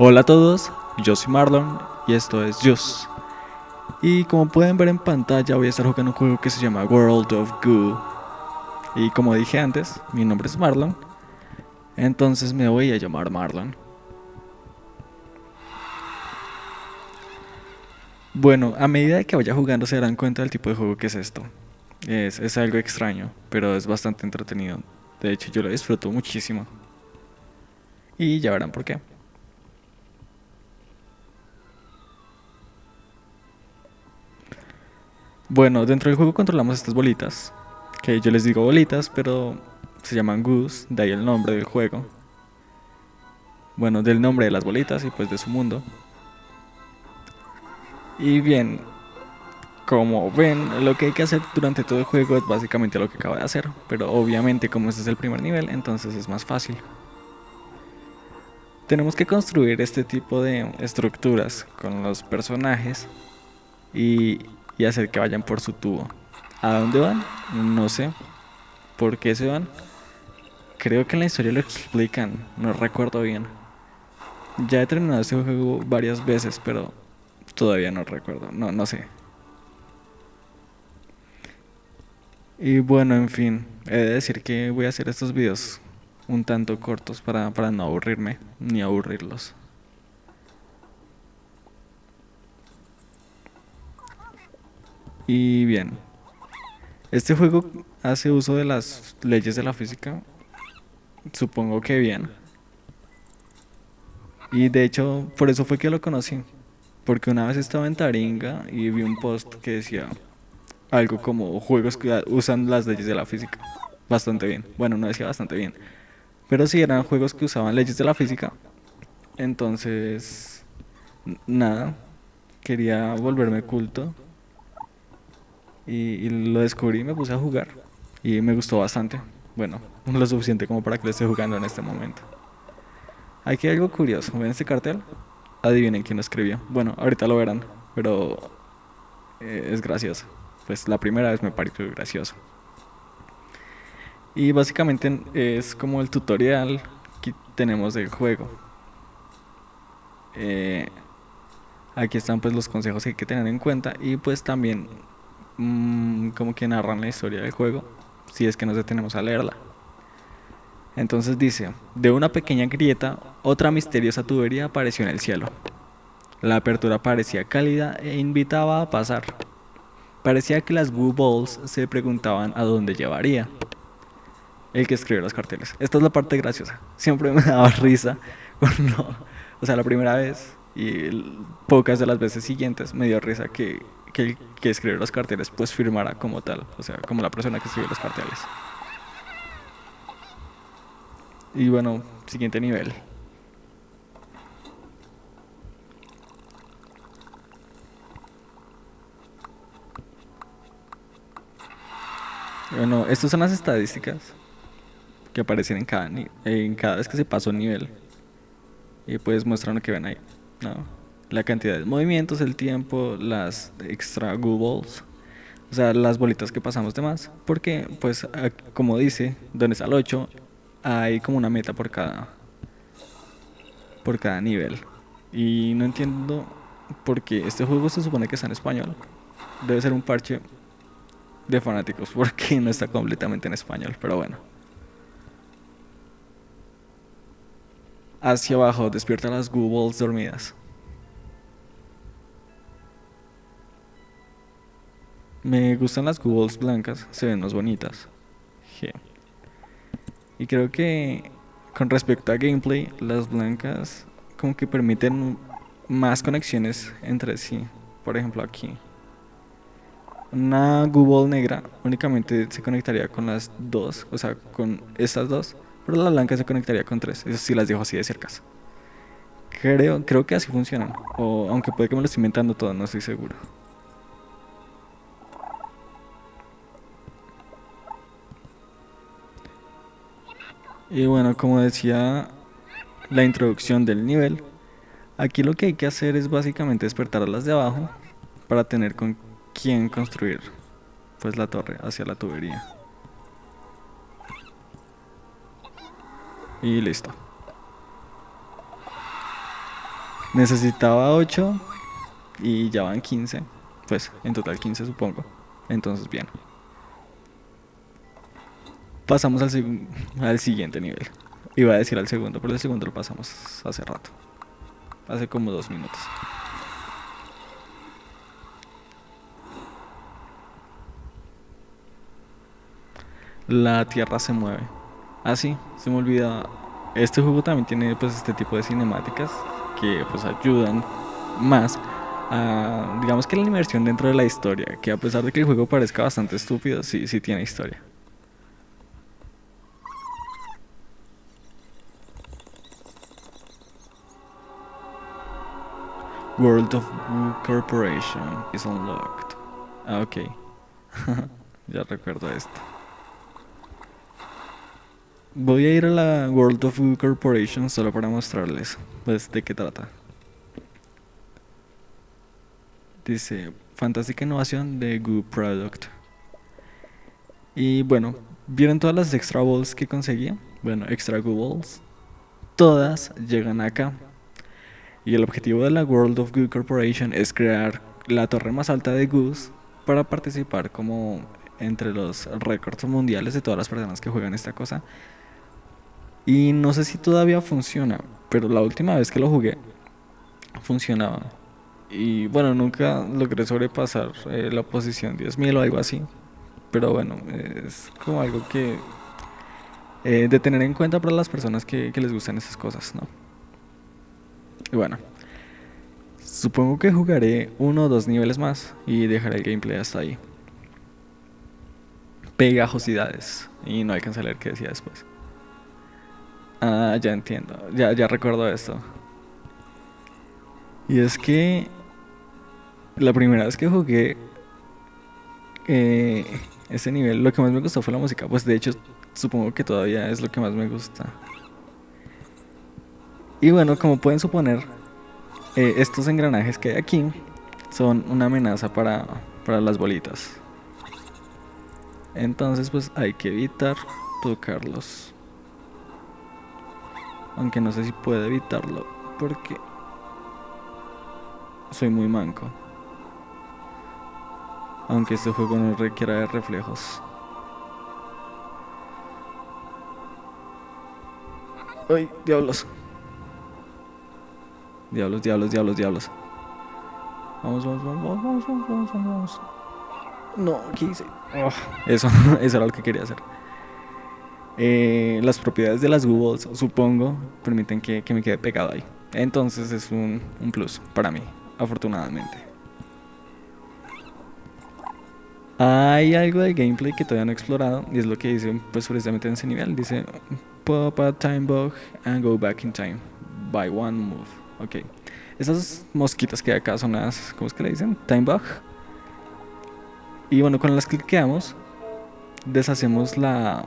Hola a todos, yo soy Marlon y esto es Just. Y como pueden ver en pantalla voy a estar jugando un juego que se llama World of Goo. Y como dije antes, mi nombre es Marlon, entonces me voy a llamar Marlon. Bueno, a medida que vaya jugando se darán cuenta del tipo de juego que es esto. Es, es algo extraño, pero es bastante entretenido. De hecho, yo lo disfruto muchísimo. Y ya verán por qué. Bueno, dentro del juego controlamos estas bolitas, que yo les digo bolitas, pero se llaman Goose, de ahí el nombre del juego. Bueno, del nombre de las bolitas y pues de su mundo. Y bien, como ven, lo que hay que hacer durante todo el juego es básicamente lo que acabo de hacer, pero obviamente como este es el primer nivel, entonces es más fácil. Tenemos que construir este tipo de estructuras con los personajes y, y hacer que vayan por su tubo. ¿A dónde van? No sé. ¿Por qué se van? Creo que en la historia lo explican, no recuerdo bien. Ya he terminado este juego varias veces, pero todavía no recuerdo, no, no sé. Y bueno, en fin, he de decir que voy a hacer estos videos un tanto cortos para, para no aburrirme ni aburrirlos. Y bien, este juego hace uso de las leyes de la física, supongo que bien. Y de hecho, por eso fue que lo conocí. Porque una vez estaba en Taringa y vi un post que decía algo como juegos que usan las leyes de la física. Bastante bien. Bueno, no decía bastante bien. Pero sí eran juegos que usaban leyes de la física. Entonces, nada. Quería volverme culto. Y, lo descubrí y me puse a jugar. Y me gustó bastante. Bueno, lo suficiente como para que lo esté jugando en este momento. Aquí hay algo curioso. ¿Ven este cartel? Adivinen quién lo escribió. Bueno, ahorita lo verán. Pero eh, es gracioso. Pues la primera vez me pareció gracioso. Y básicamente es como el tutorial que tenemos del juego. Eh, aquí están pues los consejos que hay que tener en cuenta y pues también mmm, como que narran la historia del juego, si es que nos detenemos a leerla. Entonces dice, de una pequeña grieta, otra misteriosa tubería apareció en el cielo. La apertura parecía cálida e invitaba a pasar. Parecía que las Goo Balls se preguntaban a dónde llevaría el que escribió los carteles. Esta es la parte graciosa. Siempre me daba risa cuando, o sea, la primera vez y pocas de las veces siguientes me dio risa que, que el que escribió los carteles pues firmara como tal, o sea, como la persona que escribió los carteles. Y bueno, siguiente nivel. Bueno, estas son las estadísticas que aparecen en cada, en cada vez que se pasó un nivel. Y pues muestran lo que ven ahí. ¿no? La cantidad de movimientos, el tiempo, las extra goobles. O sea, las bolitas que pasamos de más. Porque, pues, como dice, donde está el 8, hay como una meta por cada, por cada nivel. Y no entiendo por qué este juego se supone que está en español. Debe ser un parche de fanáticos porque no está completamente en español, pero bueno. hacia abajo, despierta las Goobles dormidas. Me gustan las Goobles blancas, se ven más bonitas. Y creo que con respecto a gameplay, las blancas como que permiten más conexiones entre sí. Por ejemplo aquí. Una Google negra únicamente se conectaría con las dos, o sea, con estas dos pero la blanca se conectaría con tres. Eso sí las dejo así de cerca. Creo, creo que así funcionan. O aunque puede que me lo esté inventando todo, no estoy seguro. Y bueno, como decía la introducción del nivel, aquí lo que hay que hacer es básicamente despertar a las de abajo para tener con quién construir pues la torre hacia la tubería. Y listo. Necesitaba 8 y ya van 15. Pues en total 15 supongo. Entonces bien. Pasamos al, al siguiente nivel. Iba a decir al segundo, pero el segundo lo pasamos hace rato. Hace como dos minutos. La tierra se mueve. Ah, sí, se me olvida. Este juego también tiene pues este tipo de cinemáticas que pues ayudan más a, digamos que la inmersión dentro de la historia, que a pesar de que el juego parezca bastante estúpido, sí, sí tiene historia. World of Goo Corporation is unlocked. Ah, ok. ya recuerdo esto. Voy a ir a la World of Goo Corporation solo para mostrarles pues, de qué trata. Dice, fantástica innovación de Goo Product. Y bueno, ¿vieron todas las extra balls que conseguí? Bueno, extra Goo balls. Todas llegan acá. Y el objetivo de la World of Goo Corporation es crear la torre más alta de Goose para participar como entre los récords mundiales de todas las personas que juegan esta cosa. Y no sé si todavía funciona, pero la última vez que lo jugué funcionaba. Y bueno, nunca logré sobrepasar eh, la posición 10.000 o algo así. Pero bueno, es como algo que eh, de tener en cuenta para las personas que, que les gustan esas cosas, ¿no? Y bueno, supongo que jugaré uno o dos niveles más y dejaré el gameplay hasta ahí. Pegajosidades. Y no alcancé a leer qué decía después. Ah, ya entiendo. Ya, ya recuerdo esto. Y es que la primera vez que jugué eh, ese nivel, lo que más me gustó fue la música. Pues de hecho, supongo que todavía es lo que más me gusta. Y bueno, como pueden suponer, eh, estos engranajes que hay aquí son una amenaza para, para las bolitas. Entonces pues hay que evitar tocarlos. Aunque no sé si puedo evitarlo porque soy muy manco. Aunque este juego no requiera de reflejos. ¡Ay, diablos! Diablos, diablos, diablos, diablos. Vamos, vamos, vamos, vamos, vamos, vamos, vamos. No, ¿qué hice? Oh, eso, eso era lo que quería hacer. Eh, las propiedades de las Googles, supongo, permiten que, me quede pegado ahí. Entonces es un, un plus para mí, afortunadamente. Hay algo de gameplay que todavía no he explorado y es lo que dice pues precisamente en ese nivel. Dice pop a time bug and go back in time by one move. Ok. Esas mosquitas que hay acá son las, ¿cómo es que le dicen? Time bug. Y bueno, con las que quedamos deshacemos la,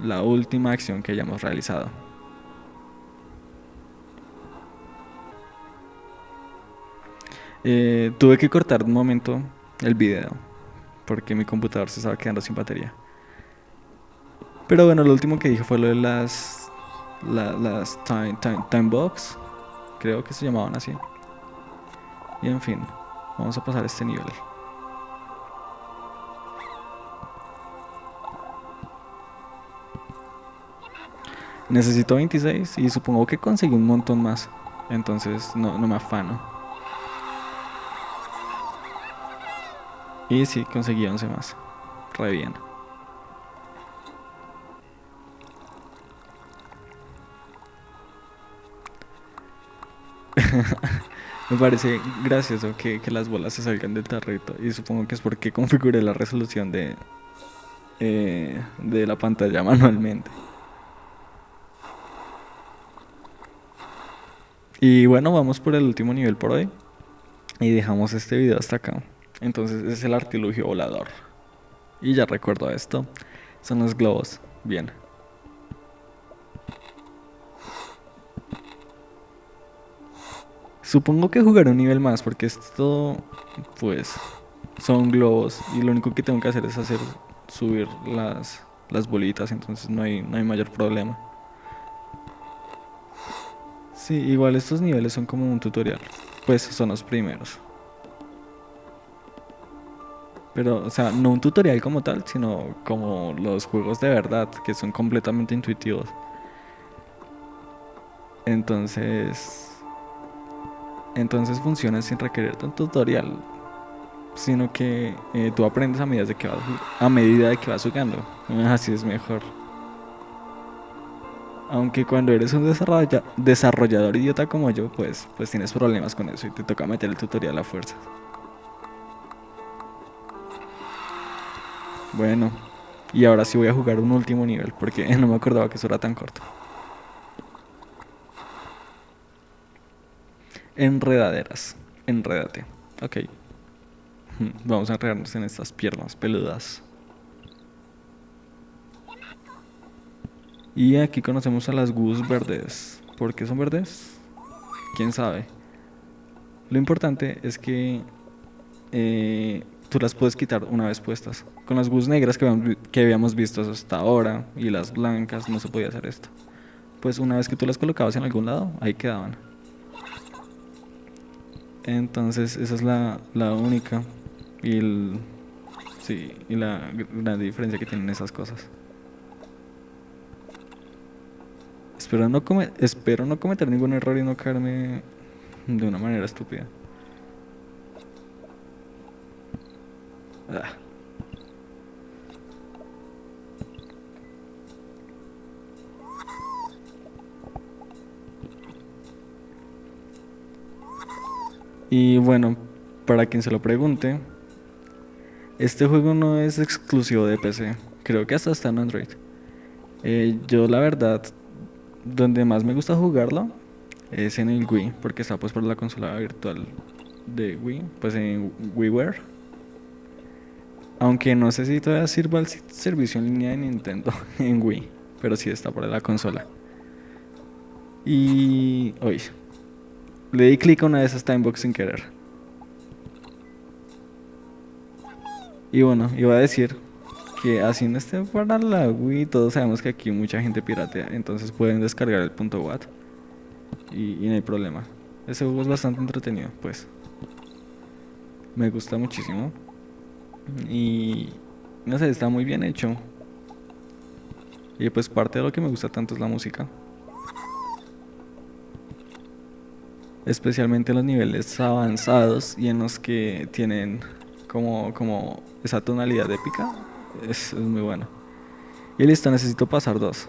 la última acción que hayamos realizado. Eh, tuve que cortar un momento el video porque mi computador se estaba quedando sin batería. Pero bueno, lo último que dije fue lo de las las time, time, time box, creo que se llamaban así. Y en fin, vamos a pasar este nivel. Necesito 26 y supongo que conseguí un montón más. Entonces no, me afano. Y sí, conseguí 11 más. Re bien. me parece gracioso que, las bolas se salgan del tarrito. Y supongo que es porque configuré la resolución de, eh, de la pantalla manualmente. Y bueno, vamos por el último nivel por hoy. Y dejamos este video hasta acá. Entonces es el artilugio volador. Y ya recuerdo esto. Son los globos. Bien. Supongo que jugaré un nivel más porque esto, pues, son globos y lo único que tengo que hacer es hacer subir las, las bolitas, entonces no hay, no hay mayor problema. Sí, igual estos niveles son como un tutorial. Pues son los primeros. Pero, o sea, no un tutorial como tal, sino como los juegos de verdad, que son completamente intuitivos. Entonces... Entonces funciona sin requerir un tutorial, sino que eh, tú aprendes a medida de que vas, a medida de que vas jugando. Así es mejor. Aunque cuando eres un desarrollador idiota como yo, pues, pues tienes problemas con eso y te toca meter el tutorial a fuerza. Bueno, y ahora sí voy a jugar un último nivel porque no me acordaba que eso era tan corto. Enredaderas. Enredate. Ok. Vamos a enredarnos en estas piernas peludas. Y aquí conocemos a las gus verdes. ¿Por qué son verdes? ¿Quién sabe? Lo importante es que eh, tú las puedes quitar una vez puestas. Con las gus negras que, que habíamos visto hasta ahora y las blancas no se podía hacer esto. Pues una vez que tú las colocabas en algún lado, ahí quedaban. Entonces esa es la, la única y, el, sí, y la gran diferencia que tienen esas cosas. Espero no, espero no cometer ningún error y no caerme de una manera estúpida. Ah. Y bueno, para quien se lo pregunte, este juego no es exclusivo de PC, creo que hasta está en Android. Eh, yo la verdad, donde más me gusta jugarlo es en el Wii, porque está pues por la consola virtual de Wii, pues en WiiWare. Aunque no sé si todavía sirva el servicio en línea de Nintendo en Wii, pero sí está por la consola. Y... Uy, le di clic a una de esas timebox sin querer. Y bueno, iba a decir que así no esté para la Wii, todos sabemos que aquí mucha gente piratea, entonces pueden descargar el punto .wat y, y no hay problema. Ese juego es bastante entretenido, pues. Me gusta muchísimo. Y no sé, está muy bien hecho. Y pues parte de lo que me gusta tanto es la música. Especialmente en los niveles avanzados y en los que tienen como, como esa tonalidad épica, es, es muy bueno. Y listo, necesito pasar dos.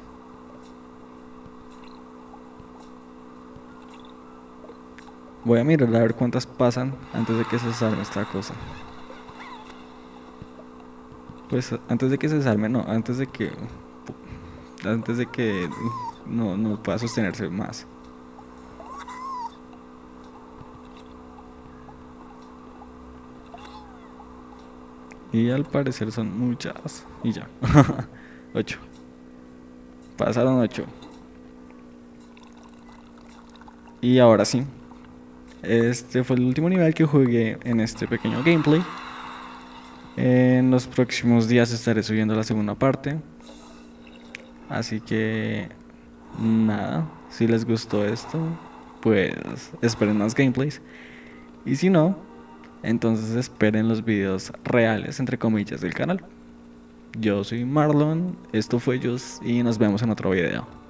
Voy a mirar a ver cuántas pasan antes de que se salme esta cosa. Pues antes de que se salme, no, antes de que... Antes de que no, no pueda sostenerse más. Y al parecer son muchas. Y ya. 8. Pasaron 8. Y ahora sí. Este fue el último nivel que jugué en este pequeño gameplay. En los próximos días estaré subiendo la segunda parte. Así que nada, si les gustó esto, pues esperen más gameplays. Y si no, entonces esperen los videos reales, entre comillas, del canal. Yo soy Marlon, esto fue Just y nos vemos en otro video.